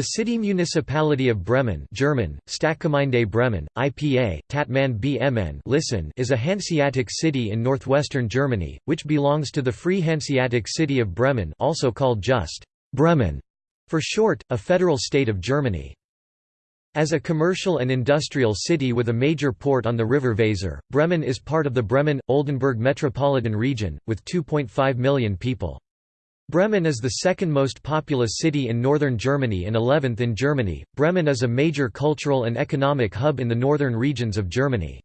The city municipality of Bremen German, Stadtgemeinde Bremen, IPA, Tatman BMN listen is a Hanseatic city in northwestern Germany, which belongs to the Free Hanseatic City of Bremen also called just Bremen, for short, a federal state of Germany. As a commercial and industrial city with a major port on the river Weser, Bremen is part of the Bremen-Oldenburg metropolitan region, with 2.5 million people. Bremen is the second most populous city in northern Germany and 11th in Germany. Bremen is a major cultural and economic hub in the northern regions of Germany.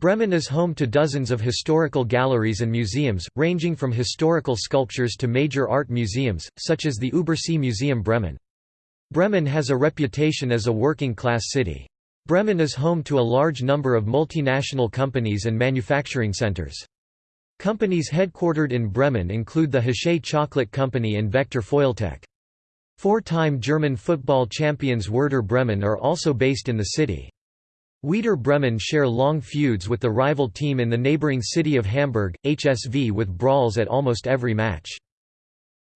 Bremen is home to dozens of historical galleries and museums, ranging from historical sculptures to major art museums, such as the Übersee Museum Bremen. Bremen has a reputation as a working-class city. Bremen is home to a large number of multinational companies and manufacturing centers. Companies headquartered in Bremen include the Hachez Chocolate Company and Vector Foiltec. Four-time German football champions Werder Bremen are also based in the city. Werder Bremen share long feuds with the rival team in the neighboring city of Hamburg, HSV with brawls at almost every match.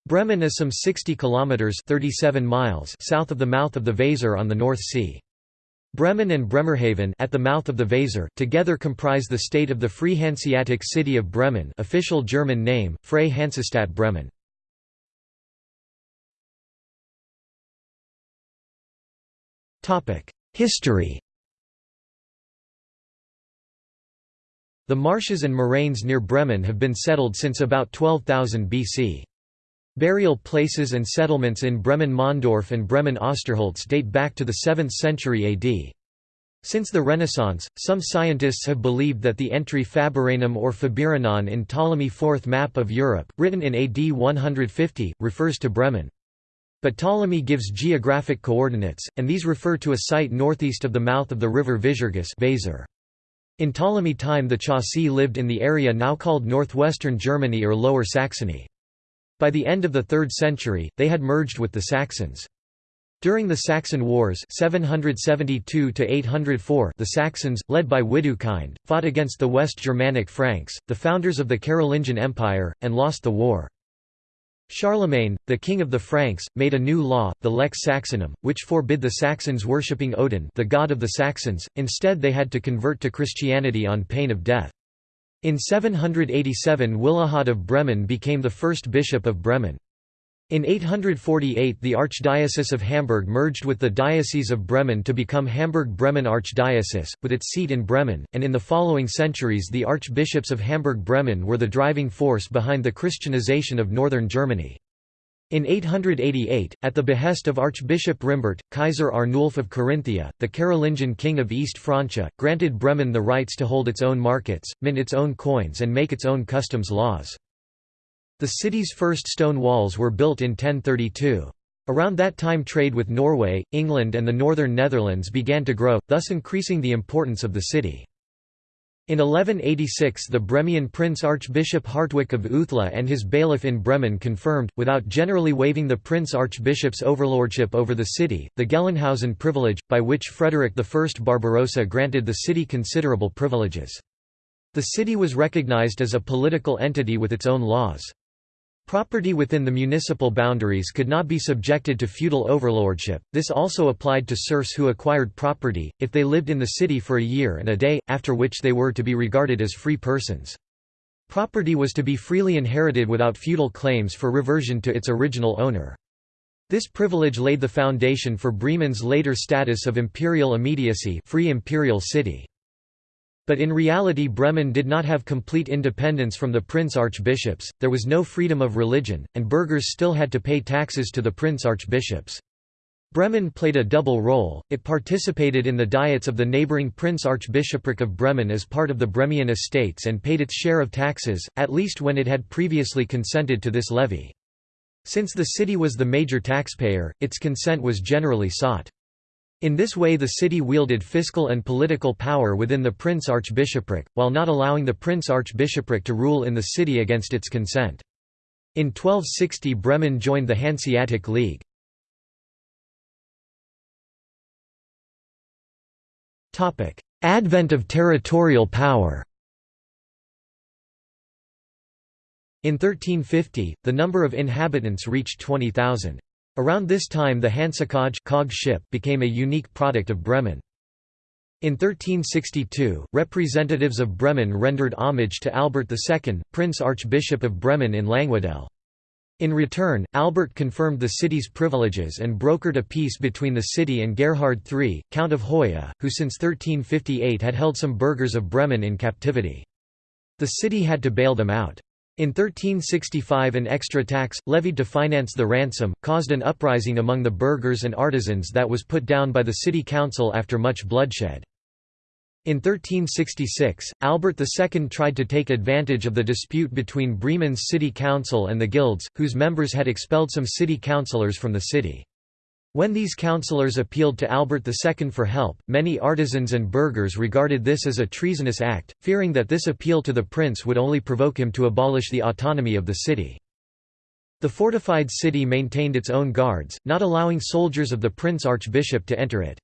Bremen is some 60 kilometers 37 miles south of the mouth of the Weser on the North Sea. Bremen and Bremerhaven at the mouth of the Weser together comprise the state of the Free Hanseatic City of Bremen official German name, Freie Hansestadt Bremen. History The marshes and moraines near Bremen have been settled since about 12,000 BC. Burial places and settlements in Bremen-Mahndorf and Bremen-Osterholz date back to the 7th century AD. Since the Renaissance, some scientists have believed that the entry Faburanum or Fabiranon in Ptolemy IV map of Europe, written in AD 150, refers to Bremen. But Ptolemy gives geographic coordinates, and these refer to a site northeast of the mouth of the river Visurgis In Ptolemy time the Chauci lived in the area now called northwestern Germany or Lower Saxony. By the end of the 3rd century, they had merged with the Saxons. During the Saxon Wars 772 the Saxons, led by Widukind, fought against the West Germanic Franks, the founders of the Carolingian Empire, and lost the war. Charlemagne, the king of the Franks, made a new law, the Lex Saxonum, which forbid the Saxons worshipping Odin the god of the Saxons, instead they had to convert to Christianity on pain of death. In 787 Willehad of Bremen became the first bishop of Bremen. In 848 the Archdiocese of Hamburg merged with the Diocese of Bremen to become Hamburg-Bremen Archdiocese, with its seat in Bremen, and in the following centuries the archbishops of Hamburg-Bremen were the driving force behind the Christianization of northern Germany. In 888, at the behest of Archbishop Rimbert, Kaiser Arnulf of Carinthia, the Carolingian king of East Francia, granted Bremen the rights to hold its own markets, mint its own coins and make its own customs laws. The city's first stone walls were built in 1032. Around that time trade with Norway, England and the northern Netherlands began to grow, thus increasing the importance of the city. In 1186 the Bremian Prince Archbishop Hartwig of Uthlede and his bailiff in Bremen confirmed, without generally waiving the Prince Archbishop's overlordship over the city, the Gelnhausen privilege, by which Frederick I Barbarossa granted the city considerable privileges. The city was recognized as a political entity with its own laws. Property within the municipal boundaries could not be subjected to feudal overlordship, this also applied to serfs who acquired property, if they lived in the city for a year and a day, after which they were to be regarded as free persons. Property was to be freely inherited without feudal claims for reversion to its original owner. This privilege laid the foundation for Bremen's later status of imperial immediacy free imperial city. But in reality Bremen did not have complete independence from the prince-archbishops, there was no freedom of religion, and burghers still had to pay taxes to the prince-archbishops. Bremen played a double role, it participated in the diets of the neighbouring Prince-Archbishopric of Bremen as part of the Bremian estates and paid its share of taxes, at least when it had previously consented to this levy. Since the city was the major taxpayer, its consent was generally sought. In this way the city wielded fiscal and political power within the prince-archbishopric, while not allowing the prince-archbishopric to rule in the city against its consent. In 1260 Bremen joined the Hanseatic League. Advent of territorial power In 1350, the number of inhabitants reached 20,000. Around this time the Hansakaj ship became a unique product of Bremen. In 1362, representatives of Bremen rendered homage to Albert II, Prince Archbishop of Bremen in Langwedel. In return, Albert confirmed the city's privileges and brokered a peace between the city and Gerhard III, Count of Hoya, who since 1358 had held some burghers of Bremen in captivity. The city had to bail them out. In 1365 an extra tax, levied to finance the ransom, caused an uprising among the burghers and artisans that was put down by the city council after much bloodshed. In 1366, Albert II tried to take advantage of the dispute between Bremen's city council and the guilds, whose members had expelled some city councillors from the city. When these councillors appealed to Albert II for help, many artisans and burghers regarded this as a treasonous act, fearing that this appeal to the prince would only provoke him to abolish the autonomy of the city. The fortified city maintained its own guards, not allowing soldiers of the prince archbishop to enter it.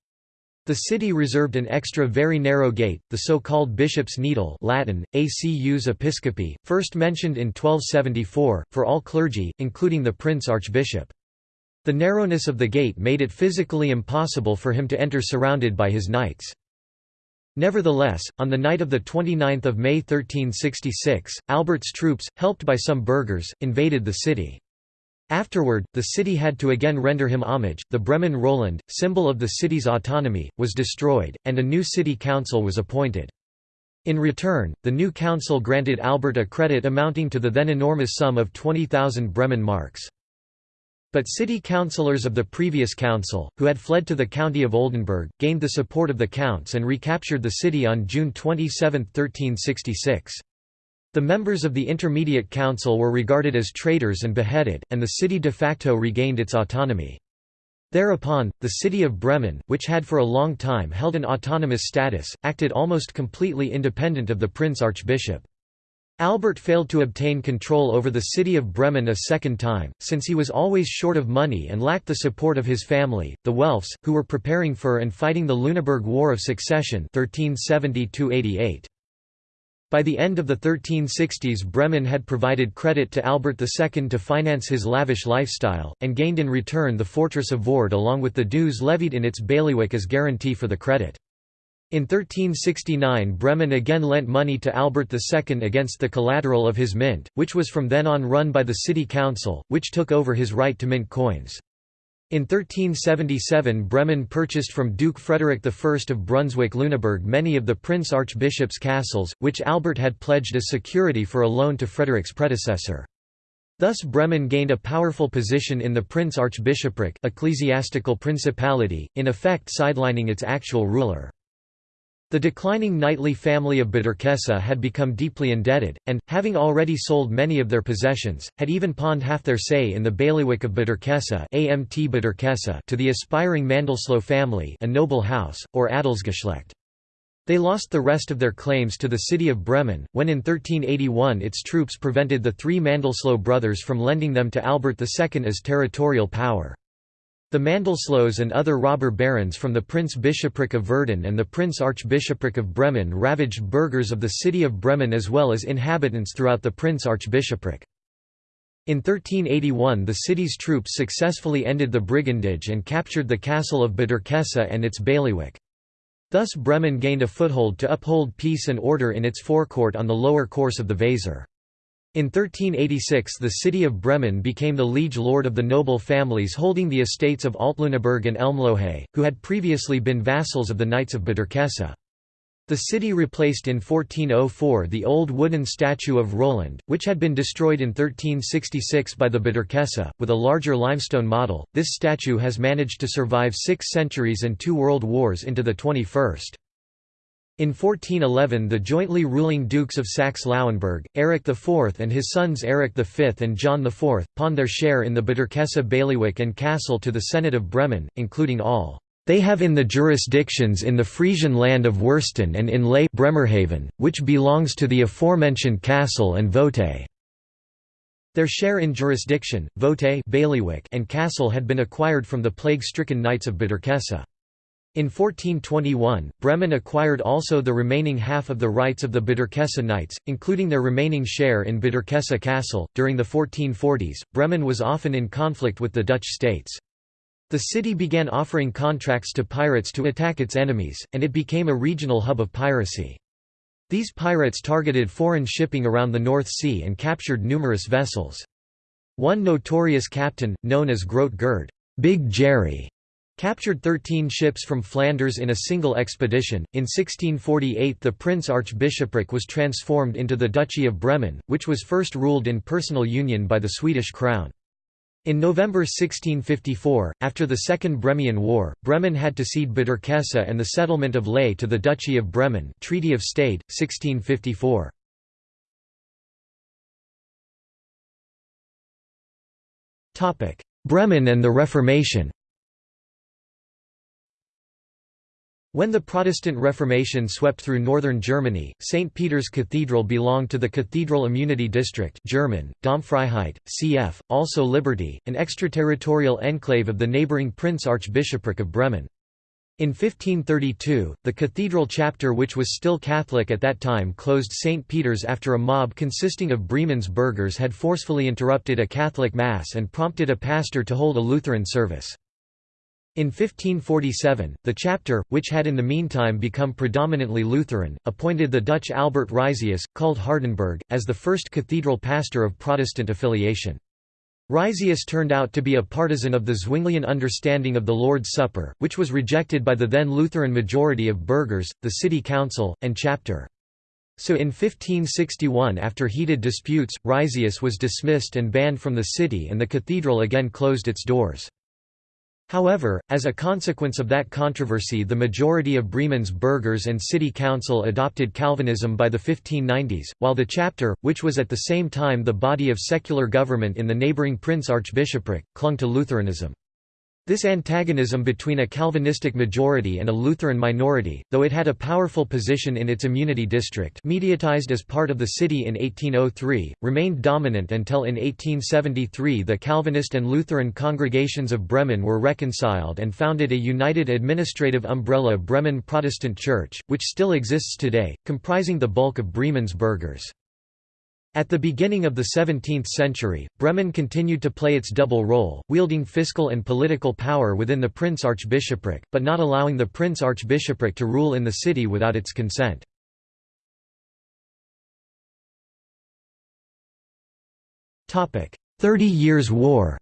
The city reserved an extra very narrow gate, the so-called Bishop's Needle Latin, Acus Episcopi, first mentioned in 1274, for all clergy, including the prince archbishop. The narrowness of the gate made it physically impossible for him to enter surrounded by his knights. Nevertheless, on the night of 29 May 1366, Albert's troops, helped by some burghers, invaded the city. Afterward, the city had to again render him homage. The Bremen Roland, symbol of the city's autonomy, was destroyed, and a new city council was appointed. In return, the new council granted Albert a credit amounting to the then enormous sum of 20,000 Bremen marks. But city councillors of the previous council, who had fled to the county of Oldenburg, gained the support of the counts and recaptured the city on June 27, 1366. The members of the Intermediate Council were regarded as traitors and beheaded, and the city de facto regained its autonomy. Thereupon, the city of Bremen, which had for a long time held an autonomous status, acted almost completely independent of the prince archbishop. Albert failed to obtain control over the city of Bremen a second time, since he was always short of money and lacked the support of his family, the Welfs, who were preparing for and fighting the Lüneburg War of Succession 1370 By the end of the 1360s Bremen had provided credit to Albert II to finance his lavish lifestyle, and gained in return the fortress of Vörde along with the dues levied in its bailiwick as guarantee for the credit. In 1369 Bremen again lent money to Albert II against the collateral of his mint, which was from then on run by the city council, which took over his right to mint coins. In 1377 Bremen purchased from Duke Frederick I of Brunswick-Lüneburg many of the prince archbishop's castles, which Albert had pledged as security for a loan to Frederick's predecessor. Thus Bremen gained a powerful position in the prince-archbishopric ecclesiastical principality, in effect sidelining its actual ruler. The declining knightly family of Bederkesa had become deeply indebted, and, having already sold many of their possessions, had even pawned half their say in the bailiwick of Bederkesa to the aspiring Mandelsloh family a noble house, or Adelsgeschlecht. They lost the rest of their claims to the city of Bremen, when in 1381 its troops prevented the three Mandelsloh brothers from lending them to Albert II as territorial power. The Mandelslohs and other robber barons from the Prince-Bishopric of Verden and the Prince-Archbishopric of Bremen ravaged burghers of the city of Bremen as well as inhabitants throughout the Prince-Archbishopric. In 1381 the city's troops successfully ended the brigandage and captured the castle of Bederkesa and its bailiwick. Thus Bremen gained a foothold to uphold peace and order in its forecourt on the lower course of the Weser. In 1386 the city of Bremen became the liege lord of the noble families holding the estates of Altlüneburg and Elmlohe, who had previously been vassals of the Knights of Bederkesa. The city replaced in 1404 the old wooden statue of Roland, which had been destroyed in 1366 by the Bederkesa, with a larger limestone model. This statue has managed to survive six centuries and two world wars into the 21st. In 1411 the jointly ruling Dukes of Saxe-Lauenburg, Eric IV and his sons Eric V and John IV, pawned their share in the Bederkesa bailiwick and castle to the Senate of Bremen, including all they have in the jurisdictions in the Frisian land of Wursten and in Lehe Bremerhaven, which belongs to the aforementioned castle and vote. Their share in jurisdiction, vote bailiwick and castle had been acquired from the plague-stricken knights of Bederkesa. In 1421, Bremen acquired also the remaining half of the rights of the Bederkesa Knights, including their remaining share in Bederkesa Castle. During the 1440s, Bremen was often in conflict with the Dutch states. The city began offering contracts to pirates to attack its enemies, and it became a regional hub of piracy. These pirates targeted foreign shipping around the North Sea and captured numerous vessels. One notorious captain, known as Groot Gerd Big Jerry, Captured 13 ships from Flanders in a single expedition. In 1648, the Prince Archbishopric was transformed into the Duchy of Bremen, which was first ruled in personal union by the Swedish crown. In November 1654, after the Second Bremian War, Bremen had to cede Bederkesa and the settlement of Lehe to the Duchy of Bremen Treaty of Stade, 1654. Bremen and the Reformation When the Protestant Reformation swept through northern Germany, St. Peter's Cathedral belonged to the Cathedral Immunity District German, Domfreiheit, cf., also Liberty, an extraterritorial enclave of the neighbouring Prince Archbishopric of Bremen. In 1532, the cathedral chapter which was still Catholic at that time closed St. Peter's after a mob consisting of Bremen's burghers had forcefully interrupted a Catholic Mass and prompted a pastor to hold a Lutheran service. In 1547, the chapter, which had in the meantime become predominantly Lutheran, appointed the Dutch Albert Rizaeus, called Hardenberg, as the first cathedral pastor of Protestant affiliation. Rizaeus turned out to be a partisan of the Zwinglian understanding of the Lord's Supper, which was rejected by the then Lutheran majority of burghers, the city council, and chapter. So in 1561 after heated disputes, Rizaeus was dismissed and banned from the city and the cathedral again closed its doors. However, as a consequence of that controversy the majority of Bremen's burghers and city council adopted Calvinism by the 1590s, while the chapter, which was at the same time the body of secular government in the neighbouring Prince Archbishopric, clung to Lutheranism. This antagonism between a Calvinistic majority and a Lutheran minority, though it had a powerful position in its immunity district mediatized as part of the city in 1803, remained dominant until in 1873 the Calvinist and Lutheran congregations of Bremen were reconciled and founded a united administrative umbrella Bremen Protestant Church, which still exists today, comprising the bulk of Bremen's burghers. At the beginning of the 17th century, Bremen continued to play its double role, wielding fiscal and political power within the Prince Archbishopric, but not allowing the Prince Archbishopric to rule in the city without its consent. Thirty Years' War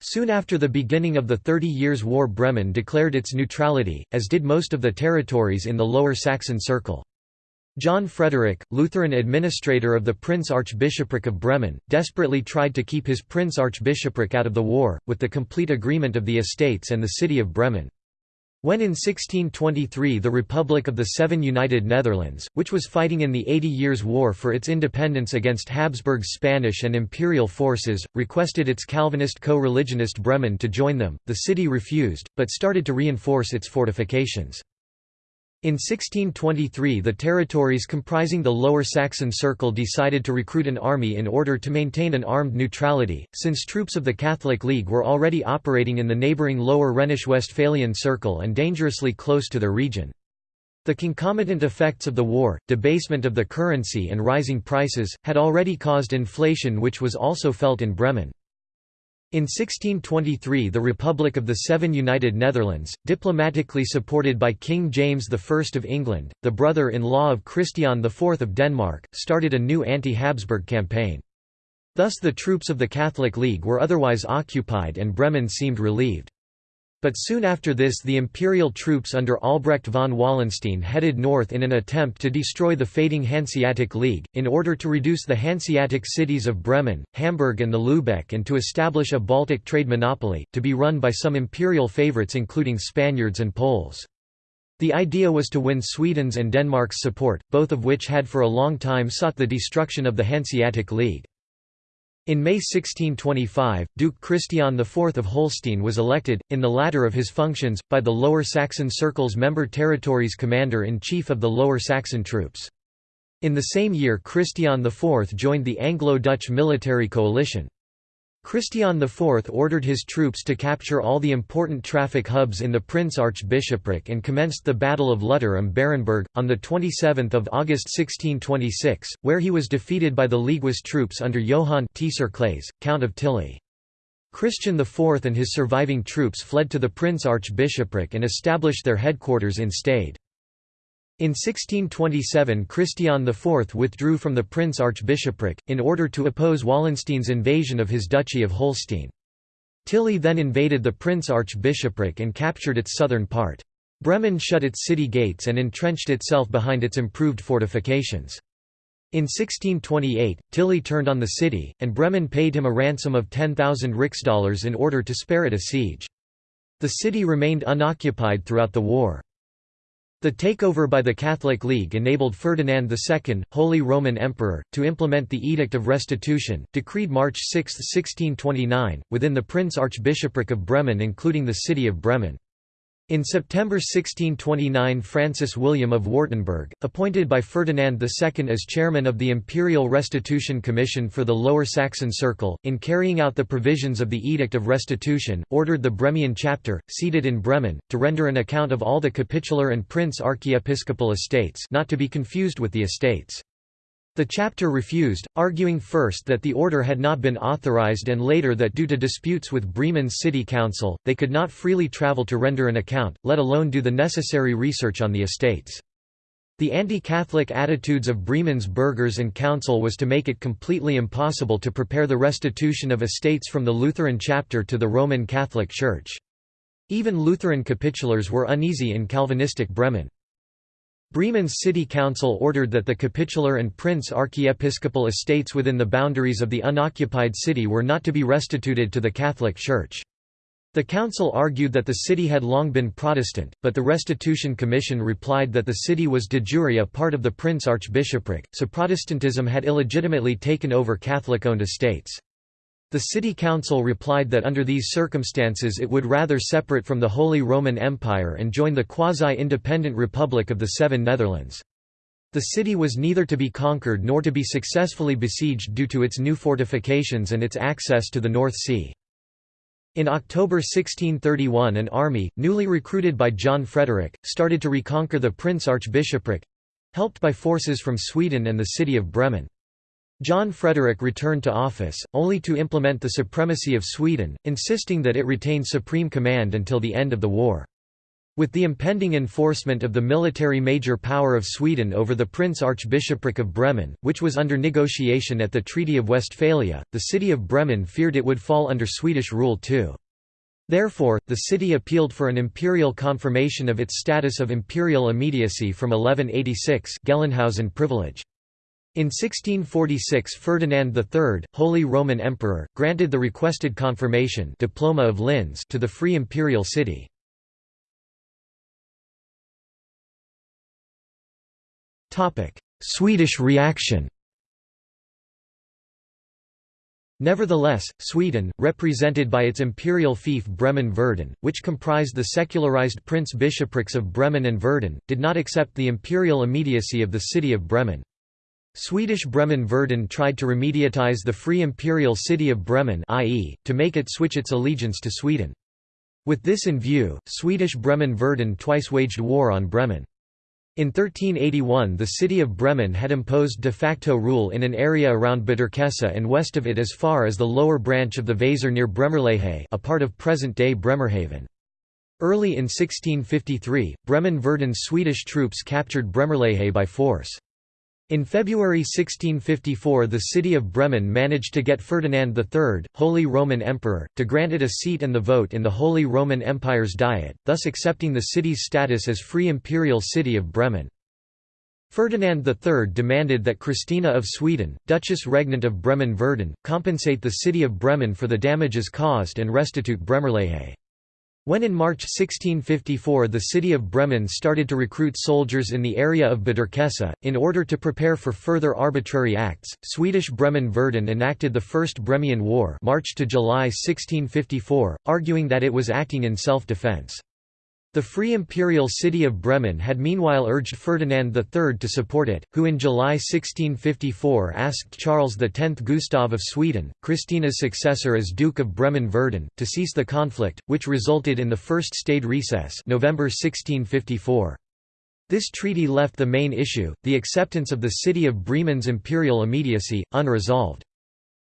Soon after the beginning of the Thirty Years' War Bremen declared its neutrality, as did most of the territories in the Lower Saxon Circle. John Frederick, Lutheran administrator of the Prince Archbishopric of Bremen, desperately tried to keep his Prince Archbishopric out of the war, with the complete agreement of the estates and the city of Bremen. When in 1623 the Republic of the Seven United Netherlands, which was fighting in the Eighty Years' War for its independence against Habsburg's Spanish and imperial forces, requested its Calvinist co-religionist Bremen to join them, the city refused, but started to reinforce its fortifications. In 1623 the territories comprising the Lower Saxon Circle decided to recruit an army in order to maintain an armed neutrality, since troops of the Catholic League were already operating in the neighbouring Lower Rhenish-Westphalian Circle and dangerously close to their region. The concomitant effects of the war, debasement of the currency and rising prices, had already caused inflation which was also felt in Bremen. In 1623 the Republic of the Seven United Netherlands, diplomatically supported by King James I of England, the brother-in-law of Christian IV of Denmark, started a new anti-Habsburg campaign. Thus the troops of the Catholic League were otherwise occupied and Bremen seemed relieved. But soon after this the imperial troops under Albrecht von Wallenstein headed north in an attempt to destroy the fading Hanseatic League, in order to reduce the Hanseatic cities of Bremen, Hamburg and the Lübeck and to establish a Baltic trade monopoly, to be run by some imperial favourites including Spaniards and Poles. The idea was to win Sweden's and Denmark's support, both of which had for a long time sought the destruction of the Hanseatic League. In May 1625, Duke Christian IV of Holstein was elected, in the latter of his functions, by the Lower Saxon Circle's member territories commander-in-chief of the Lower Saxon troops. In the same year Christian IV joined the Anglo-Dutch military coalition. Christian IV ordered his troops to capture all the important traffic hubs in the Prince Archbishopric and commenced the Battle of Lutter am Barenberg, on 27 August 1626, where he was defeated by the Leaguist troops under Johann Tserclaes, Count of Tilly. Christian IV and his surviving troops fled to the Prince Archbishopric and established their headquarters in Stade. In 1627 Christian IV withdrew from the Prince Archbishopric, in order to oppose Wallenstein's invasion of his Duchy of Holstein. Tilly then invaded the Prince Archbishopric and captured its southern part. Bremen shut its city gates and entrenched itself behind its improved fortifications. In 1628, Tilly turned on the city, and Bremen paid him a ransom of 10,000 rixdollars in order to spare it a siege. The city remained unoccupied throughout the war. The takeover by the Catholic League enabled Ferdinand II, Holy Roman Emperor, to implement the Edict of Restitution, decreed March 6, 1629, within the Prince Archbishopric of Bremen including the city of Bremen. In September 1629 Francis William of Wartenberg, appointed by Ferdinand II as chairman of the Imperial Restitution Commission for the Lower Saxon Circle, in carrying out the provisions of the Edict of Restitution, ordered the Bremian chapter, seated in Bremen, to render an account of all the capitular and prince archiepiscopal estates not to be confused with the estates. The chapter refused, arguing first that the order had not been authorized and later that due to disputes with Bremen's city council, they could not freely travel to render an account, let alone do the necessary research on the estates. The anti-Catholic attitudes of Bremen's burghers and council was to make it completely impossible to prepare the restitution of estates from the Lutheran chapter to the Roman Catholic Church. Even Lutheran capitulars were uneasy in Calvinistic Bremen. Bremen's city council ordered that the capitular and prince archiepiscopal estates within the boundaries of the unoccupied city were not to be restituted to the Catholic Church. The council argued that the city had long been Protestant, but the Restitution Commission replied that the city was de jure a part of the Prince Archbishopric, so Protestantism had illegitimately taken over Catholic-owned estates. The city council replied that under these circumstances it would rather separate from the Holy Roman Empire and join the quasi-independent Republic of the Seven Netherlands. The city was neither to be conquered nor to be successfully besieged due to its new fortifications and its access to the North Sea. In October 1631 an army, newly recruited by John Frederick, started to reconquer the Prince Archbishopric—helped by forces from Sweden and the city of Bremen. John Frederick returned to office, only to implement the supremacy of Sweden, insisting that it retain supreme command until the end of the war. With the impending enforcement of the military major power of Sweden over the Prince Archbishopric of Bremen, which was under negotiation at the Treaty of Westphalia, the city of Bremen feared it would fall under Swedish rule too. Therefore, the city appealed for an imperial confirmation of its status of imperial immediacy from 1186 Gelnhausen privilege. In 1646 Ferdinand III, Holy Roman Emperor, granted the requested confirmation diploma of Linz to the Free Imperial City. Swedish reaction Nevertheless, Sweden, represented by its imperial fief Bremen-Verden, which comprised the secularized prince-bishoprics of Bremen and Verden, did not accept the imperial immediacy of the city of Bremen. Swedish Bremen-Verden tried to remediatize the Free Imperial City of Bremen i.e., to make it switch its allegiance to Sweden. With this in view, Swedish Bremen-Verden twice waged war on Bremen. In 1381 the city of Bremen had imposed de facto rule in an area around Bederkesa and west of it as far as the lower branch of the Weser near Bremerlehe a part of present-day Bremerhaven. Early in 1653, Bremen-Verden's Swedish troops captured Bremerlehe by force. In February 1654 the city of Bremen managed to get Ferdinand III, Holy Roman Emperor, to grant it a seat and the vote in the Holy Roman Empire's Diet, thus accepting the city's status as Free Imperial City of Bremen. Ferdinand III demanded that Christina of Sweden, Duchess Regnant of Bremen-Verden, compensate the city of Bremen for the damages caused and restitute Bremerlehe. When in March 1654 the city of Bremen started to recruit soldiers in the area of Bederkesa, in order to prepare for further arbitrary acts, Swedish Bremen-Verden enacted the First Bremian War March to July 1654, arguing that it was acting in self-defense. The Free Imperial City of Bremen had meanwhile urged Ferdinand III to support it, who in July 1654 asked Charles X Gustav of Sweden, Christina's successor as Duke of Bremen-Verden, to cease the conflict, which resulted in the First Stade recess November 1654. This treaty left the main issue, the acceptance of the city of Bremen's imperial immediacy, unresolved.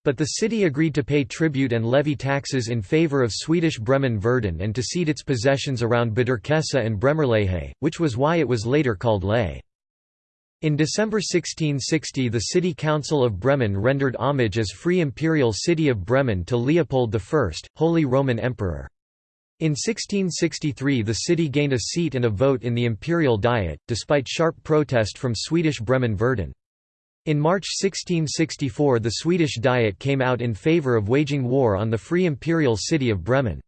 But the city agreed to pay tribute and levy taxes in favour of Swedish Bremen-Verden and to cede its possessions around Bederkesa and Bremerlehe, which was why it was later called Leh. In December 1660 the City Council of Bremen rendered homage as Free Imperial City of Bremen to Leopold I, Holy Roman Emperor. In 1663 the city gained a seat and a vote in the Imperial Diet, despite sharp protest from Swedish Bremen-Verden. In March 1664 the Swedish Diet came out in favour of waging war on the free imperial city of Bremen.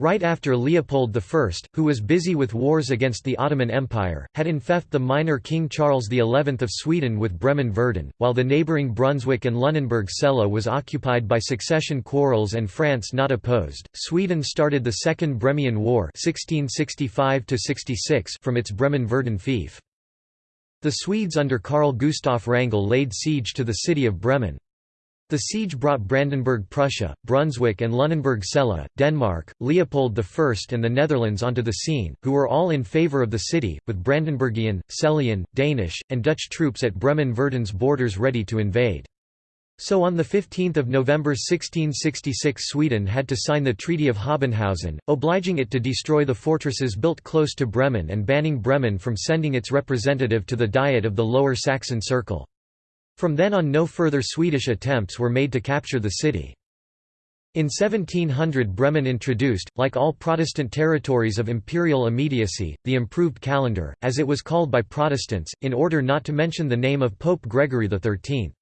Right after Leopold I, who was busy with wars against the Ottoman Empire, had infeft the minor King Charles XI of Sweden with Bremen-Verden, while the neighbouring Brunswick and Lunenburg-Celle was occupied by succession quarrels and France not opposed, Sweden started the Second Bremian War 1665 from its Bremen-Verden fief. The Swedes under Carl Gustav Wrangel laid siege to the city of Bremen. The siege brought Brandenburg Prussia, Brunswick and Lunenburg Celle, Denmark, Leopold I and the Netherlands onto the scene, who were all in favour of the city, with Brandenburgian, Cellian, Danish, and Dutch troops at Bremen-Verden's borders ready to invade. So on 15 November 1666 Sweden had to sign the Treaty of Habenhausen, obliging it to destroy the fortresses built close to Bremen and banning Bremen from sending its representative to the Diet of the Lower Saxon Circle. From then on no further Swedish attempts were made to capture the city. In 1700 Bremen introduced, like all Protestant territories of imperial immediacy, the improved calendar, as it was called by Protestants, in order not to mention the name of Pope Gregory XIII.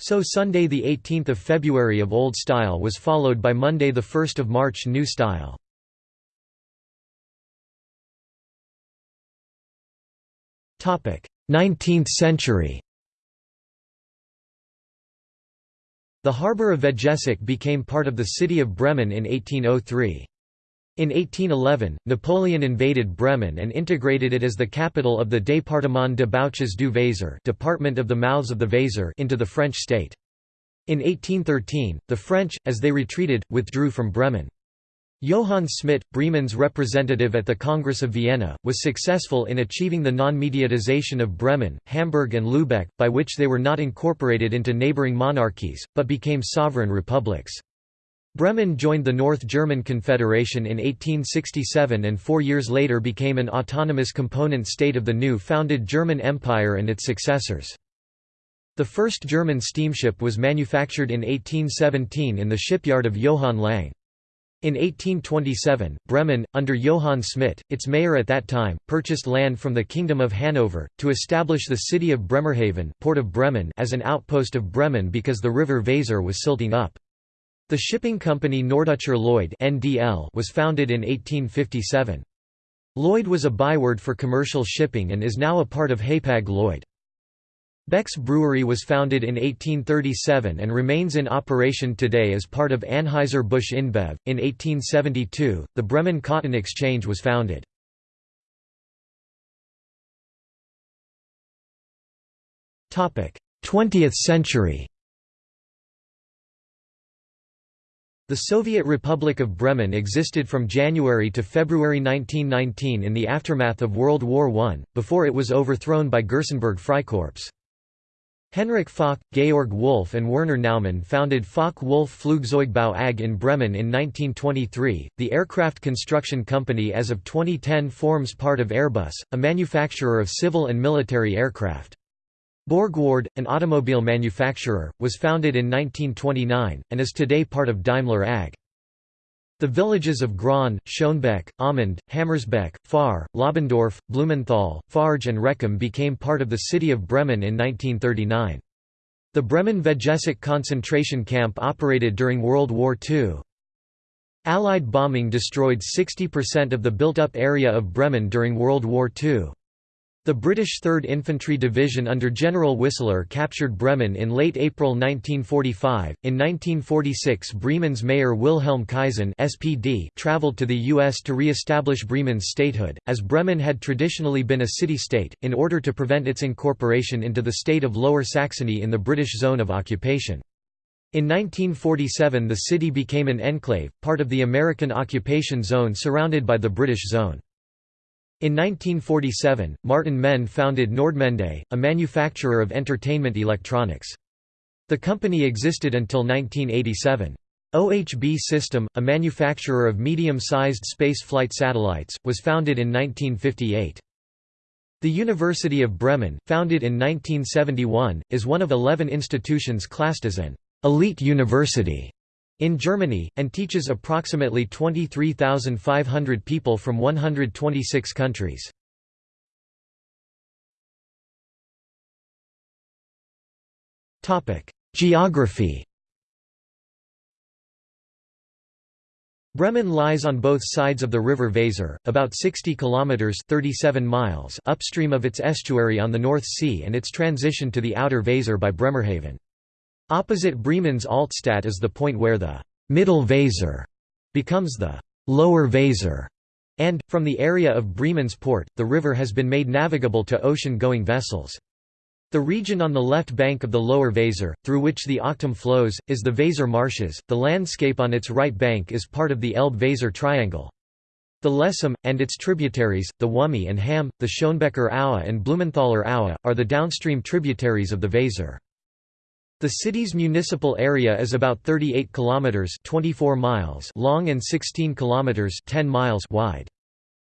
So Sunday 18 February of Old Style was followed by Monday 1 March New Style. Topic: 19th century. The harbour of Vegesack became part of the city of Bremen in 1803. In 1811, Napoleon invaded Bremen and integrated it as the capital of the Département de Bouches du Weser Department of the Mouths of the Weser into the French state. In 1813, the French, as they retreated, withdrew from Bremen. Johann Smidt, Bremen's representative at the Congress of Vienna, was successful in achieving the non-mediatization of Bremen, Hamburg and Lübeck, by which they were not incorporated into neighbouring monarchies, but became sovereign republics. Bremen joined the North German Confederation in 1867 and four years later became an autonomous component state of the new founded German Empire and its successors. The first German steamship was manufactured in 1817 in the shipyard of Johann Lange. In 1827, Bremen, under Johann Smidt, its mayor at that time, purchased land from the Kingdom of Hanover, to establish the city of Bremerhaven Port of Bremen as an outpost of Bremen because the river Weser was silting up. The shipping company Norddeutscher Lloyd (NDL) was founded in 1857. Lloyd was a byword for commercial shipping and is now a part of Hapag-Lloyd. Beck's Brewery was founded in 1837 and remains in operation today as part of Anheuser-Busch InBev. In 1872, the Bremen Cotton Exchange was founded. Topic: 20th century. The Soviet Republic of Bremen existed from January to February 1919 in the aftermath of World War I, before it was overthrown by Gerstenberg Freikorps. Henrik Focke, Georg Wulf and Werner Naumann founded Focke-Wulf Flugzeugbau AG in Bremen in 1923. The aircraft construction company as of 2010 forms part of Airbus, a manufacturer of civil and military aircraft. Borgward, an automobile manufacturer, was founded in 1929, and is today part of Daimler AG. The villages of Grohn, Schönebeck, Aumund, Hammersbeck, Fähr, Lobbendorf, Blumenthal, Farge and Rekum became part of the city of Bremen in 1939. The Bremen Vegesack concentration camp operated during World War II. Allied bombing destroyed 60% of the built-up area of Bremen during World War II. The British 3rd Infantry Division under General Whistler captured Bremen in late April 1945. In 1946, Bremen's mayor Wilhelm Kaisen (SPD) traveled to the US to re-establish Bremen's statehood, as Bremen had traditionally been a city-state, in order to prevent its incorporation into the state of Lower Saxony in the British zone of occupation. In 1947 the city became an enclave, part of the American occupation zone surrounded by the British zone. In 1947, Martin Mende founded Nordmende, a manufacturer of entertainment electronics. The company existed until 1987. OHB System, a manufacturer of medium-sized space flight satellites, was founded in 1958. The University of Bremen, founded in 1971, is one of 11 institutions classed as an elite university in Germany, and teaches approximately 23,500 people from 126 countries. Geography Bremen lies on both sides of the river Weser, about 60 kilometers (37 miles) upstream of its estuary on the North Sea and its transition to the outer Weser by Bremerhaven. Opposite Bremen's Altstadt is the point where the «Middle Weser» becomes the «Lower Weser», and, from the area of Bremen's port, the river has been made navigable to ocean-going vessels. The region on the left bank of the lower Weser, through which the Ochtum flows, is the Weser marshes. The landscape on its right bank is part of the Elbe-Weser triangle. The Lesum, and its tributaries, the Wümme and Hamme, the Schönebecker Aue and Blumenthaler Aue, are the downstream tributaries of the Weser. The city's municipal area is about 38 kilometers (24 miles) long and 16 kilometers (10 miles) wide.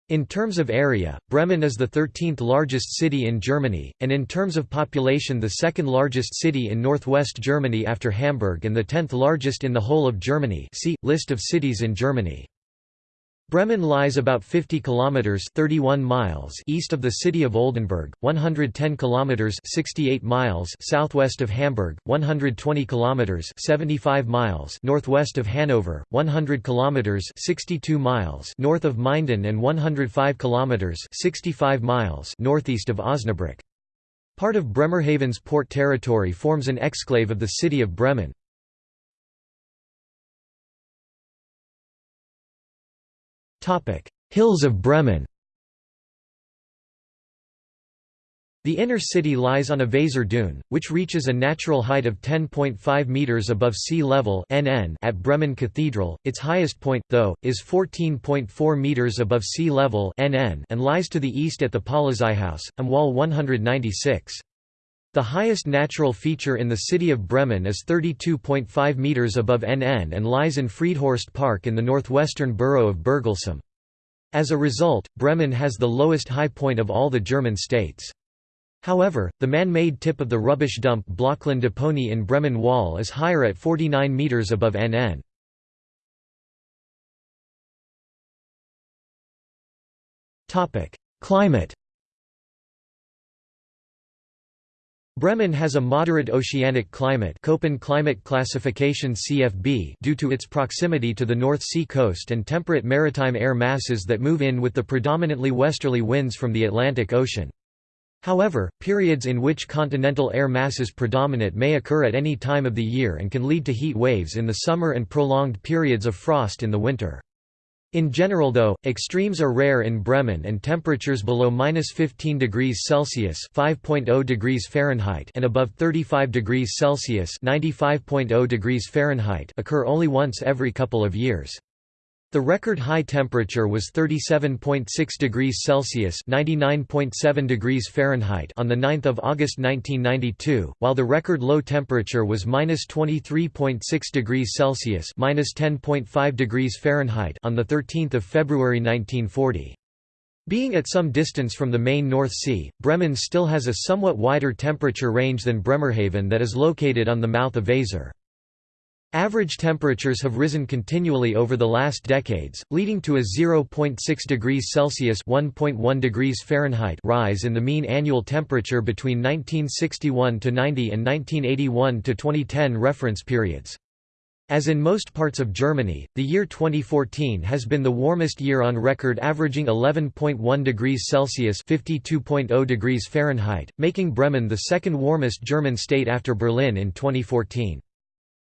In terms of area, Bremen is the 13th largest city in Germany, and in terms of population the second largest city in northwest Germany after Hamburg and the 10th largest in the whole of Germany see, List of cities in Germany. Bremen lies about 50 kilometers 31 miles east of the city of Oldenburg, 110 kilometers 68 miles southwest of Hamburg, 120 kilometers 75 miles northwest of Hanover, 100 kilometers 62 miles north of Minden and 105 kilometers 65 miles northeast of Osnabrück. Part of Bremerhaven's port territory forms an exclave of the city of Bremen. Hills of Bremen The inner city lies on a Weser dune, which reaches a natural height of 10.5 metres above sea level at Bremen Cathedral. Its highest point, though, is 14.4 metres above sea level and lies to the east at the Polizeihaus, am Wall 196. The highest natural feature in the city of Bremen is 32.5 metres above NN and lies in Friedhorst Park in the northwestern borough of Burglesum. As a result, Bremen has the lowest high point of all the German states. However, the man-made tip of the rubbish dump Blockland Deponie in Bremen Wall is higher at 49 metres above NN. Climate Bremen has a moderate oceanic climate Köppen climate classification CFB due to its proximity to the North Sea coast and temperate maritime air masses that move in with the predominantly westerly winds from the Atlantic Ocean. However, periods in which continental air masses predominate may occur at any time of the year and can lead to heat waves in the summer and prolonged periods of frost in the winter. In general though, extremes are rare in Bremen and temperatures below -15 degrees Celsius (5.0 degrees Fahrenheit) and above 35 degrees Celsius (95.0 degrees Fahrenheit) occur only once every couple of years. The record high temperature was 37.6 degrees Celsius (99.7 degrees Fahrenheit) on the 9th of August 1992, while the record low temperature was -23.6 degrees Celsius (-10.5 degrees Fahrenheit) on the 13th of February 1940. Being at some distance from the main North Sea, Bremen still has a somewhat wider temperature range than Bremerhaven that is located on the mouth of Weser. Average temperatures have risen continually over the last decades, leading to a 0.6 degrees Celsius (1.1 degrees Fahrenheit) rise in the mean annual temperature between 1961 to 90 and 1981 to 2010 reference periods. As in most parts of Germany, the year 2014 has been the warmest year on record averaging 11.1 degrees Celsius (52.0 degrees Fahrenheit), making Bremen the second warmest German state after Berlin in 2014.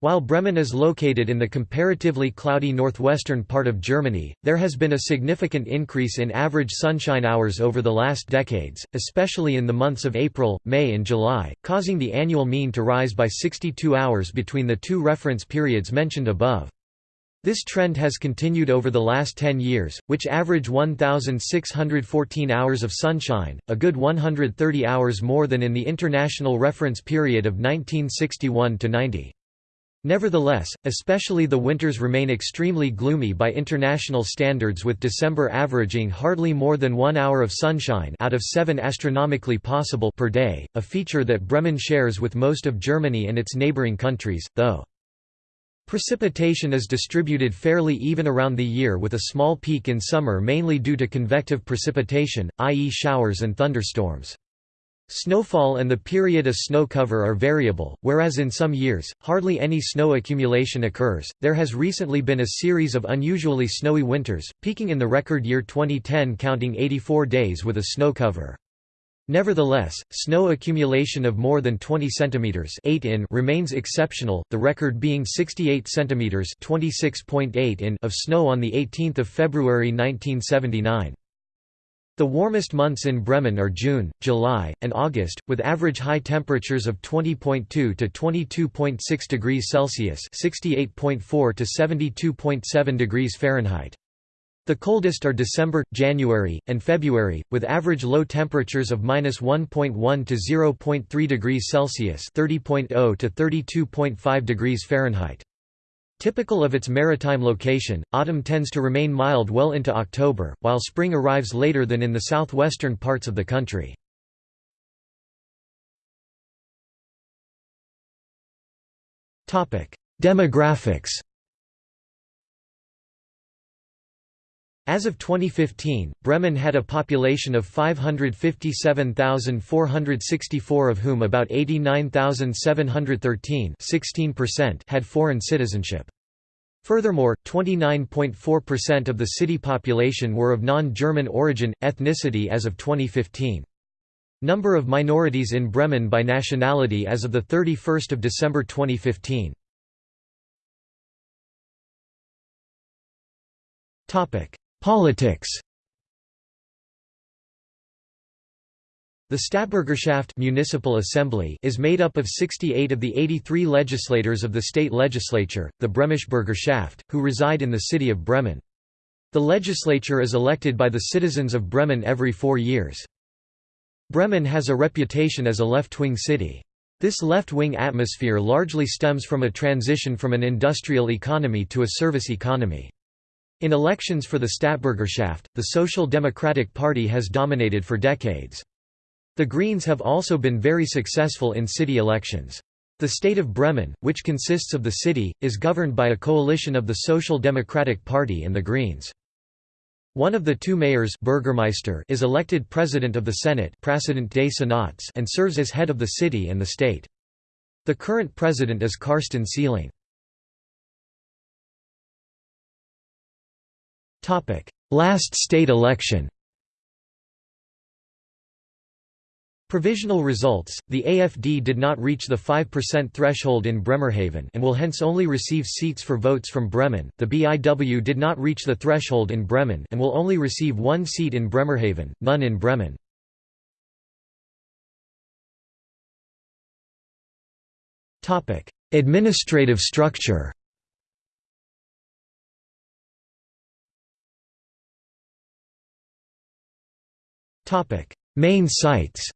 While Bremen is located in the comparatively cloudy northwestern part of Germany, there has been a significant increase in average sunshine hours over the last decades, especially in the months of April, May and July, causing the annual mean to rise by 62 hours between the two reference periods mentioned above. This trend has continued over the last 10 years, which average 1,614 hours of sunshine, a good 130 hours more than in the international reference period of 1961–90. Nevertheless, especially the winters remain extremely gloomy by international standards with December averaging hardly more than one hour of sunshine out of seven astronomically possible per day, a feature that Bremen shares with most of Germany and its neighboring countries, though. Precipitation is distributed fairly even around the year with a small peak in summer mainly due to convective precipitation, i.e. showers and thunderstorms. Snowfall and the period of snow cover are variable, whereas in some years, hardly any snow accumulation occurs. There has recently been a series of unusually snowy winters, peaking in the record year 2010 counting 84 days with a snow cover. Nevertheless, snow accumulation of more than 20 centimeters 8 in remains exceptional, the record being 68 centimeters 26.8 in of snow on the 18th of February 1979. The warmest months in Bremen are June, July, and August, with average high temperatures of 20.2 to 22.6 degrees Celsius (68.4 to 72.7 degrees Fahrenheit). The coldest are December, January, and February, with average low temperatures of -1.1 to 0.3 degrees Celsius (30.0 to 32.5 degrees Fahrenheit). Typical of its maritime location, autumn tends to remain mild well into October, while spring arrives later than in the southwestern parts of the country. Demographics As of 2015, Bremen had a population of 557,464 of whom about 89,713 had foreign citizenship. Furthermore, 29.4% of the city population were of non-German origin, ethnicity as of 2015. Number of minorities in Bremen by nationality as of 31 December 2015. Politics The Stadtbürgerschaft municipal assembly is made up of 68 of the 83 legislators of the state legislature, the Bremische Bürgerschaft, who reside in the city of Bremen. The legislature is elected by the citizens of Bremen every four years. Bremen has a reputation as a left-wing city. This left-wing atmosphere largely stems from a transition from an industrial economy to a service economy. In elections for the Stadtbürgerschaft, the Social Democratic Party has dominated for decades. The Greens have also been very successful in city elections. The state of Bremen, which consists of the city, is governed by a coalition of the Social Democratic Party and the Greens. One of the two mayors Burgermeister is elected president of the Senate and serves as head of the city and the state. The current president is Carsten Sieling. Last state election Provisional results, the AFD did not reach the 5% threshold in Bremerhaven and will hence only receive seats for votes from Bremen, the BIW did not reach the threshold in Bremen and will only receive one seat in Bremerhaven, none in Bremen. Administrative structure Main sites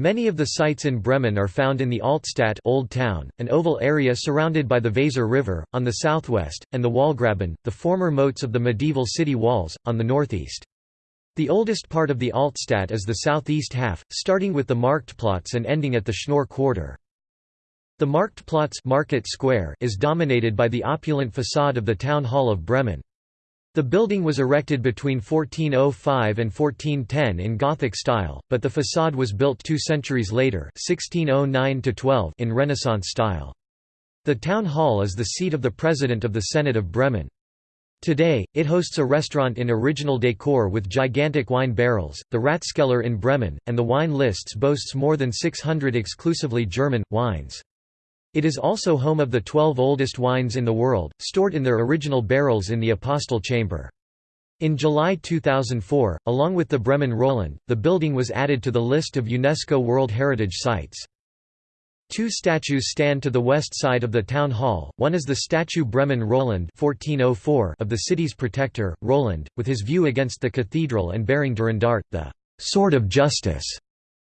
Many of the sites in Bremen are found in the Altstadt Old Town, an oval area surrounded by the Weser River, on the southwest, and the Wallgraben, the former moats of the medieval city walls, on the northeast. The oldest part of the Altstadt is the southeast half, starting with the Marktplatz and ending at the Schnoor Quarter. The Marktplatz Market Square is dominated by the opulent façade of the Town Hall of Bremen. The building was erected between 1405 and 1410 in Gothic style, but the façade was built two centuries later 1609 in Renaissance style. The town hall is the seat of the president of the Senate of Bremen. Today, it hosts a restaurant in original decor with gigantic wine barrels, the Ratskeller in Bremen, and the wine lists boasts more than 600 exclusively German, wines. It is also home of the 12 oldest wines in the world, stored in their original barrels in the Apostle Chamber. In July 2004, along with the Bremen Roland, the building was added to the list of UNESCO World Heritage Sites. Two statues stand to the west side of the town hall, one is the statue Bremen Roland 1404 of the city's protector, Roland, with his view against the cathedral and bearing Durandart, the «sword of justice»,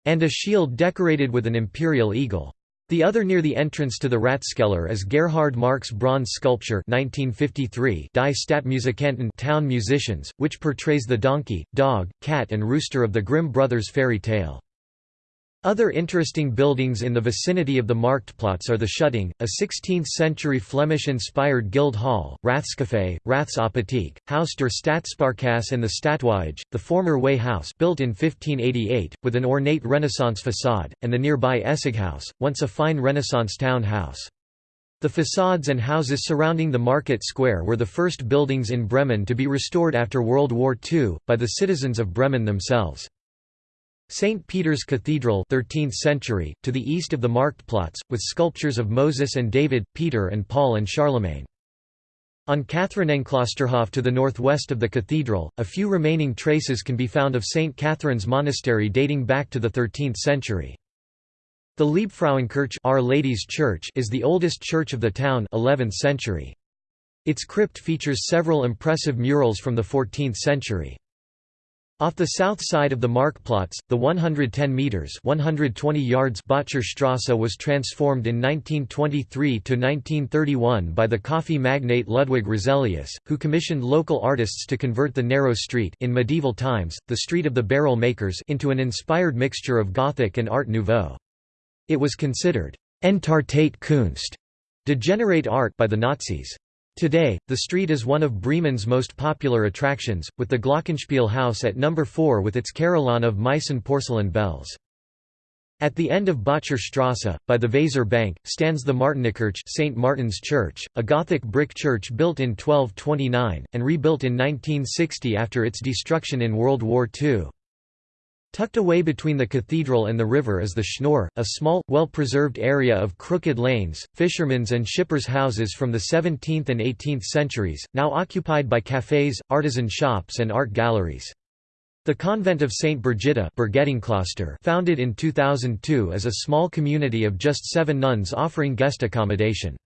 and a shield decorated with an imperial eagle. The other near the entrance to the Ratskeller is Gerhard Marcks bronze sculpture 1953 Die Stadtmusikanten town musicians, which portrays the donkey, dog, cat and rooster of the Grimm brothers fairy tale. Other interesting buildings in the vicinity of the Marktplatz are the Schutting, a 16th-century Flemish-inspired guild hall, Rathscafé, Rathsapotheek, Haus der Stadtsparkasse and the Stadtwaage, the former Weigh House built in 1588, with an ornate Renaissance façade, and the nearby Essighaus, once a fine Renaissance town house. The facades and houses surrounding the market square were the first buildings in Bremen to be restored after World War II, by the citizens of Bremen themselves. St. Peter's Cathedral 13th century, to the east of the Marktplatz, with sculptures of Moses and David, Peter and Paul and Charlemagne. On Katharinenklosterhof to the northwest of the cathedral, a few remaining traces can be found of St. Catherine's Monastery dating back to the 13th century. The Liebfrauenkirche Our Lady's Church is the oldest church of the town 11th century. Its crypt features several impressive murals from the 14th century. Off the south side of the Marktplatz, the 110 meters (120 yards) Böttcherstrasse was transformed in 1923 to 1931 by the coffee magnate Ludwig Roselius, who commissioned local artists to convert the narrow street in medieval times, the street of the barrel makers into an inspired mixture of Gothic and Art Nouveau. It was considered entartete Kunst, degenerate art by the Nazis. Today, the street is one of Bremen's most popular attractions, with the Glockenspiel House at number 4 with its carillon of Meissen porcelain bells. At the end of Böttcherstrasse, by the Weser bank, stands the Martinikirche St. Martin's Church, a Gothic brick church built in 1229, and rebuilt in 1960 after its destruction in World War II. Tucked away between the cathedral and the river is the Schnoor, a small, well-preserved area of crooked lanes, fishermen's and shippers' houses from the 17th and 18th centuries, now occupied by cafés, artisan shops and art galleries. The convent of St. Birgitta founded in 2002 is a small community of just seven nuns offering guest accommodation.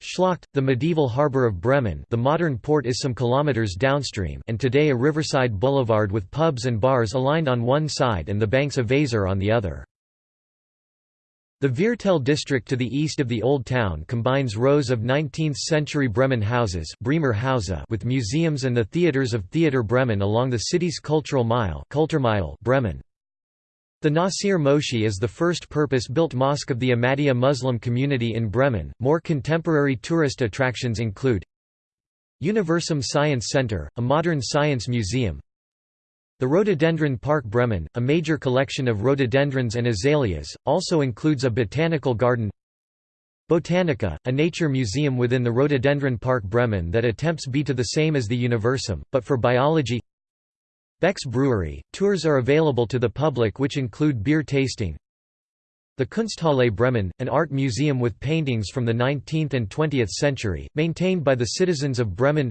Schlacht, the medieval harbour of Bremen the modern port is some kilometres downstream and today a riverside boulevard with pubs and bars aligned on one side and the banks of Weser on the other. The Viertel district to the east of the Old Town combines rows of 19th-century Bremen houses with museums and the theatres of Theater Bremen along the city's cultural mile Bremen. The Nasir Moschee is the first purpose-built mosque of the Ahmadiyya Muslim community in Bremen. More contemporary tourist attractions include Universum Science Center, a modern science museum. The Rhododendron Park Bremen, a major collection of rhododendrons and azaleas, also includes a botanical garden. Botanica, a nature museum within the Rhododendron Park Bremen that attempts to be to the same as the Universum, but for biology Beck's Brewery. Tours are available to the public which include beer tasting. The Kunsthalle Bremen, an art museum with paintings from the 19th and 20th century, maintained by the citizens of Bremen.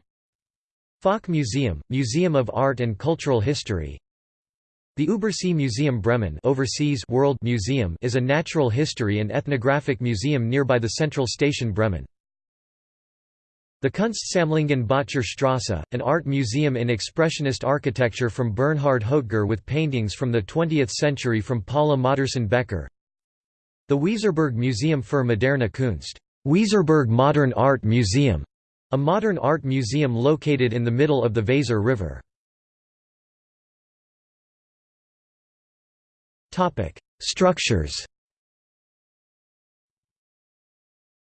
Focke Museum, Museum of Art and Cultural History. The Übersee Museum Bremen Overseas World Museum is a natural history and ethnographic museum nearby the central station Bremen. The Kunstsammlungen Böttcherstrasse, an art museum in expressionist architecture from Bernhard Hoetger with paintings from the 20th century from Paula Modersohn Becker. The Weserberg Museum für moderne Kunst Weserberg Modern Art Museum, a modern art museum located in the middle of the Weser River. Structures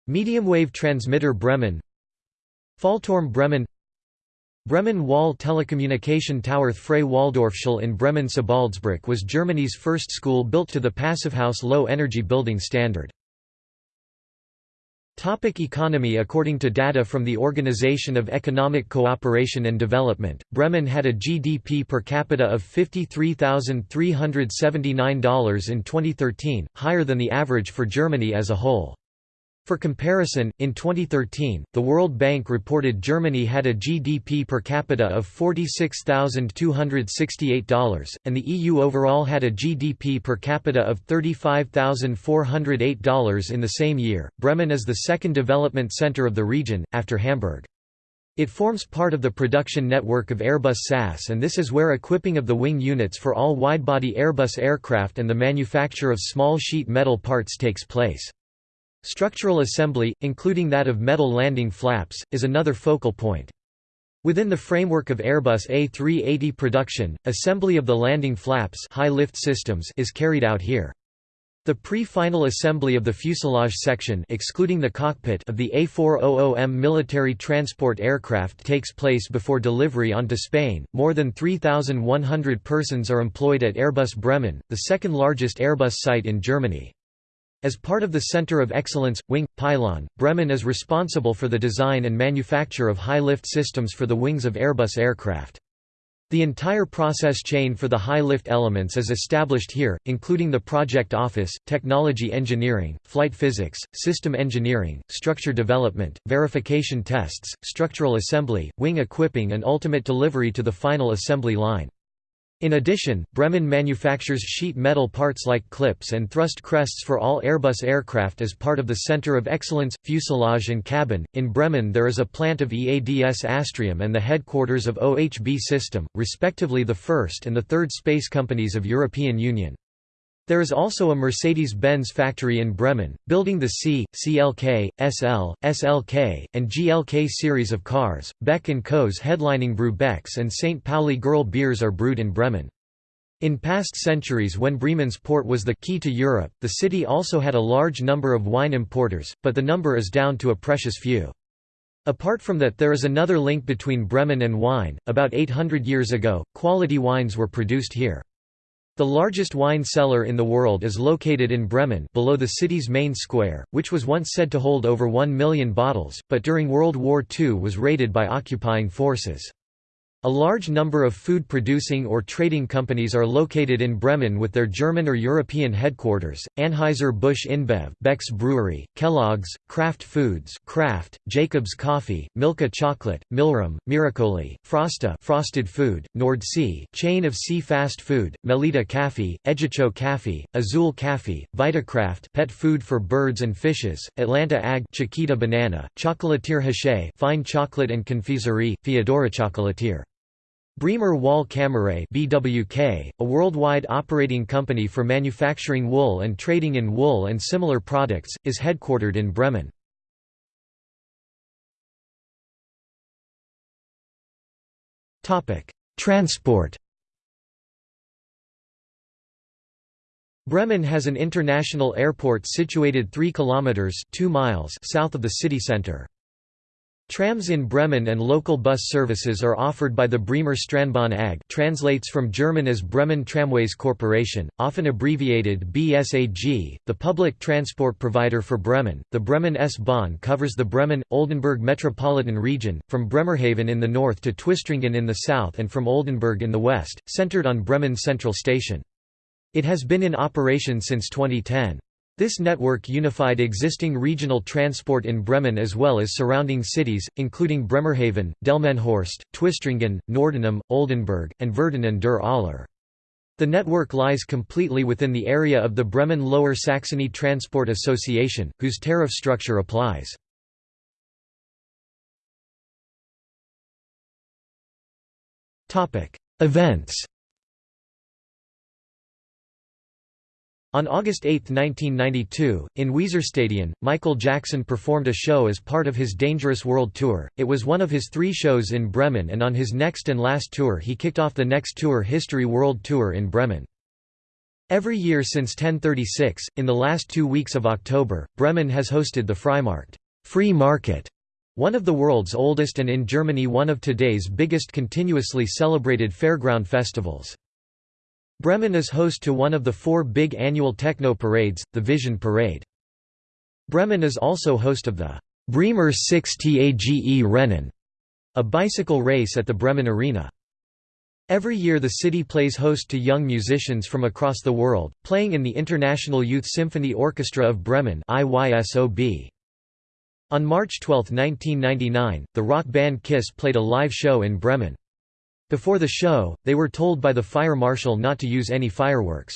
Medium wave transmitter Bremen Fallturm Bremen Bremen Wall Telecommunication Tower Freie Waldorfschule in Bremen Sebaldsbrück was Germany's first school built to the Passivhaus low-energy building standard. Topic economy According to data from the Organization of Economic Cooperation and Development, Bremen had a GDP per capita of $53,379 in 2013, higher than the average for Germany as a whole. For comparison, in 2013, the World Bank reported Germany had a GDP per capita of $46,268, and the EU overall had a GDP per capita of $35,408 in the same year. Bremen is the second development center of the region, after Hamburg. It forms part of the production network of Airbus SAS and this is where equipping of the wing units for all widebody Airbus aircraft and the manufacture of small sheet metal parts takes place. Structural assembly, including that of metal landing flaps, is another focal point. Within the framework of Airbus A380 production, assembly of the landing flaps high lift systems is carried out here. The pre-final assembly of the fuselage section excluding the cockpit of the A400M military transport aircraft takes place before delivery onto Spain. More than 3,100 persons are employed at Airbus Bremen, the second largest Airbus site in Germany. As part of the Center of Excellence, Wing, Pylon, Bremen is responsible for the design and manufacture of high-lift systems for the wings of Airbus aircraft. The entire process chain for the high-lift elements is established here, including the project office, technology engineering, flight physics, system engineering, structure development, verification tests, structural assembly, wing equipping and ultimate delivery to the final assembly line. In addition, Bremen manufactures sheet metal parts like clips and thrust crests for all Airbus aircraft as part of the Center of Excellence, Fuselage and Cabin. In Bremen, there is a plant of EADS Astrium and the headquarters of OHB System, respectively the first and the third space companies of European Union. There is also a Mercedes-Benz factory in Bremen, building the C, CLK, SL, SLK, and GLK series of cars. Beck & Co.'s headlining Brew Becks and St. Pauli Girl beers are brewed in Bremen. In past centuries when Bremen's port was the key to Europe, the city also had a large number of wine importers, but the number is down to a precious few. Apart from that there is another link between Bremen and wine, about 800 years ago, quality wines were produced here. The largest wine cellar in the world is located in Bremen below the city's main square, which was once said to hold over 1 million bottles, but during World War II was raided by occupying forces. A large number of food-producing or trading companies are located in Bremen with their German or European headquarters, Anheuser-Busch InBev Beck's Brewery, Kellogg's, Kraft Foods Kraft, Jacobs Coffee, Milka Chocolate, Milram, Miracoli, Frosta Frosted Food, Nordsee chain of sea fast food, Melitta Cafe, Egicho Cafe, Azul Cafe, Vitacraft pet food for birds and fishes, Atlanta Ag Chiquita Banana, Chocolatier Hachez fine chocolate and confiserie, Feodora Chocolatier Bremer Woll Kammerei BWK, a worldwide operating company for manufacturing wool and trading in wool and similar products, is headquartered in Bremen. Transport Bremen has an international airport situated 3 kilometers 2 miles south of the city center. Trams in Bremen and local bus services are offered by the Bremer Straßenbahn AG translates from German as Bremen Tramways Corporation, often abbreviated BSAG, the public transport provider for Bremen. The Bremen S-Bahn covers the Bremen-Oldenburg metropolitan region, from Bremerhaven in the north to Twistringen in the south and from Oldenburg in the west, centered on Bremen Central Station. It has been in operation since 2010. This network unified existing regional transport in Bremen as well as surrounding cities, including Bremerhaven, Delmenhorst, Twistringen, Nordenham, Oldenburg, and Verden der Aller. The network lies completely within the area of the Bremen Lower Saxony Transport Association, whose tariff structure applies. Events On August 8, 1992, in Weserstadion, Michael Jackson performed a show as part of his Dangerous World Tour. It was one of his three shows in Bremen and on his next and last tour he kicked off the next tour History World Tour in Bremen. Every year since 1036, in the last two weeks of October, Bremen has hosted the Freimarkt free market", One of the world's oldest and in Germany one of today's biggest continuously celebrated fairground festivals. Bremen is host to one of the four big annual techno parades, the Vision Parade. Bremen is also host of the Bremer 6 Tage Rennen, a bicycle race at the Bremen Arena. Every year the city plays host to young musicians from across the world, playing in the International Youth Symphony Orchestra of Bremen. On March 12, 1999, the rock band Kiss played a live show in Bremen. Before the show, they were told by the fire marshal not to use any fireworks.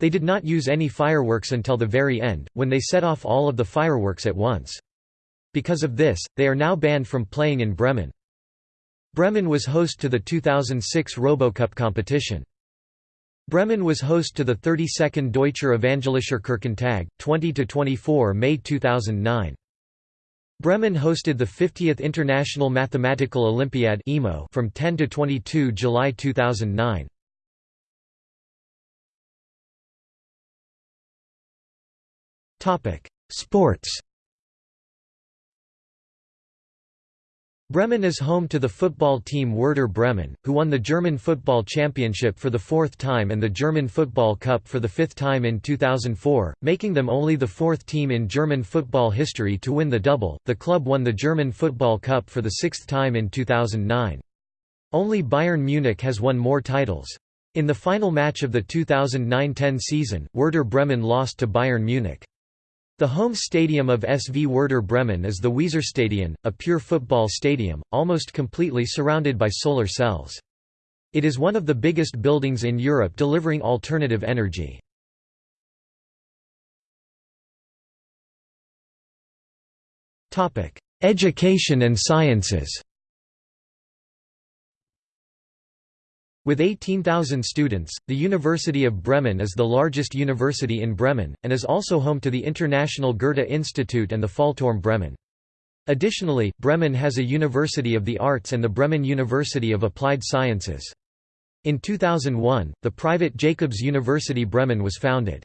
They did not use any fireworks until the very end, when they set off all of the fireworks at once. Because of this, they are now banned from playing in Bremen. Bremen was host to the 2006 RoboCup competition. Bremen was host to the 32nd Deutscher Evangelischer Kirchentag, 20–24 May 2009. Bremen hosted the 50th International Mathematical Olympiad from 10 to 22 July 2009. Topic: Sports. Bremen is home to the football team Werder Bremen, who won the German Football Championship for the fourth time and the German Football Cup for the fifth time in 2004, making them only the fourth team in German football history to win the double. The club won the German Football Cup for the sixth time in 2009. Only Bayern Munich has won more titles. In the final match of the 2009–10 season, Werder Bremen lost to Bayern Munich. The home stadium of SV Werder Bremen is the Weserstadion, a pure football stadium, almost completely surrounded by solar cells. It is one of the biggest buildings in Europe delivering alternative energy. Education and sciences With 18,000 students, the University of Bremen is the largest university in Bremen, and is also home to the International Goethe Institute and the Fallturm Bremen. Additionally, Bremen has a University of the Arts and the Bremen University of Applied Sciences. In 2001, the private Jacobs University Bremen was founded.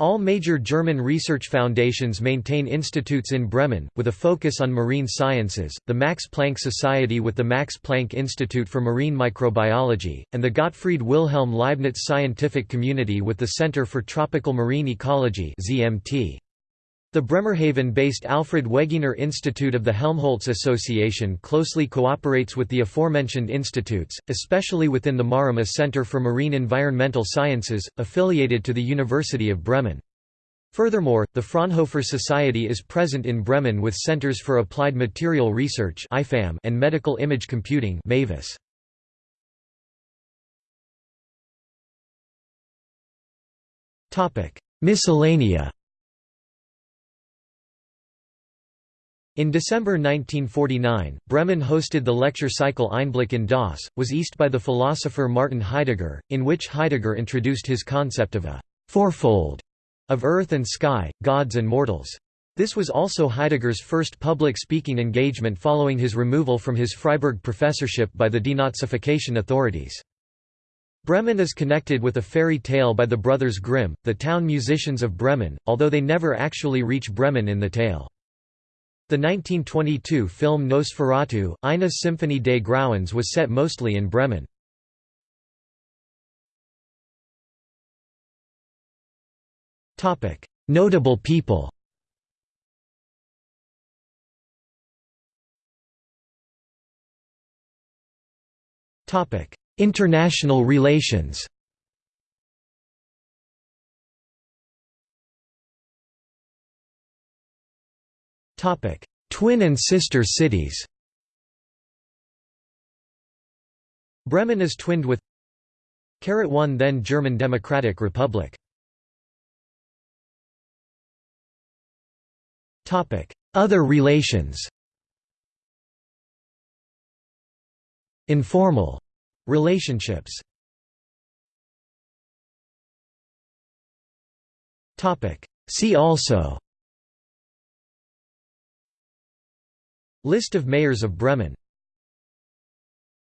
All major German research foundations maintain institutes in Bremen, with a focus on marine sciences, the Max Planck Society with the Max Planck Institute for Marine Microbiology, and the Gottfried Wilhelm Leibniz Scientific Community with the Center for Tropical Marine Ecology ZMT. The Bremerhaven-based Alfred Wegener Institute of the Helmholtz Association closely cooperates with the aforementioned institutes, especially within the Marima Center for Marine Environmental Sciences, affiliated to the University of Bremen. Furthermore, the Fraunhofer Society is present in Bremen with Centers for Applied Material Research and Medical Image Computing Miscellanea In December 1949, Bremen hosted the lecture cycle Einblick in das, was ist by the philosopher Martin Heidegger, in which Heidegger introduced his concept of a fourfold of earth and sky, gods and mortals. This was also Heidegger's first public speaking engagement following his removal from his Freiburg professorship by the denazification authorities. Bremen is connected with a fairy tale by the brothers Grimm, the town musicians of Bremen, although they never actually reach Bremen in the tale. The 1922 film Nosferatu, Eine Symphonie des Grauens was set mostly in Bremen. Notable people International relations Twin and sister cities. Bremen is twinned with 1 then German Democratic Republic. Other relations. Informal relationships. See also List of mayors of Bremen